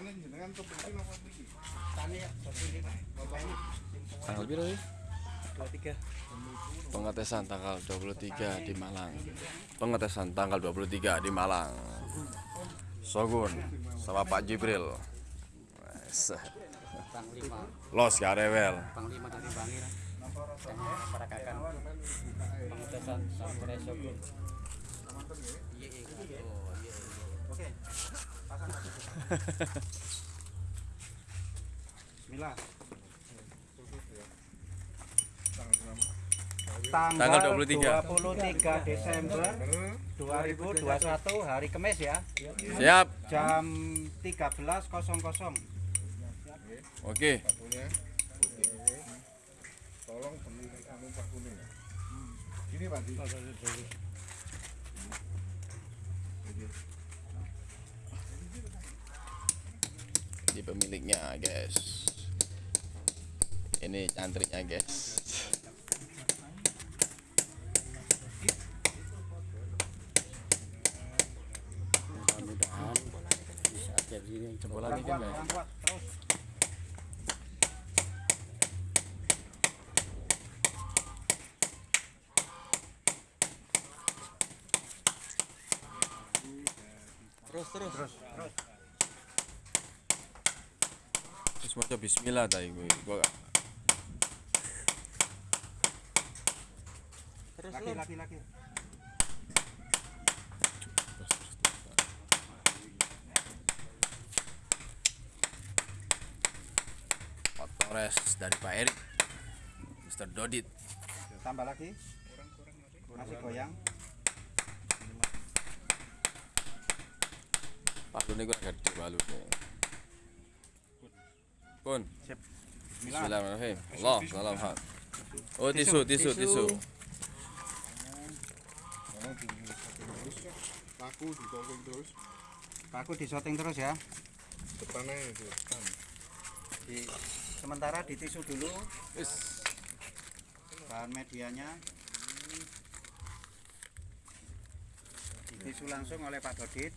jenengan apa? Tani ya, Tanggal berapa ya? dua tiga. Pengetesan tanggal 23 di Malang. Pengetesan tanggal 23 di Malang. Sogun sama Pak Jibril. Los panglima dari Bangir. Dan perakakan pengetesan Samurai Shogun. Iya, iya. Iya, iya. Oke. Tanggal 23. 23 Desember 2021 hari Kamis ya. Siap. Jam 13.00. Oke. Tolong beli anu Pak. Ini pemiliknya, guys. Ini cantriknya, guys. Mudah-mudahan bisa ini Mas? terus. Terus, terus. Terus. Terus maca bismillah tadi gue. Gua Terus laki laki laki. Pak Torres dari Pak Erik. Mr. Dodit. Tambah lagi. Masih goyang. Pak gue agak gede balune. Pun. Sip. Bismillahirrahmanirrahim. Allah, salam hak. Oh, tisu, tisu, tisu. Paku ditolong terus. Paku disoting terus ya. Depannya itu depan. Di sementara di tisu dulu Wis. bahan medianya. Di tisu langsung oleh Pak Dodit.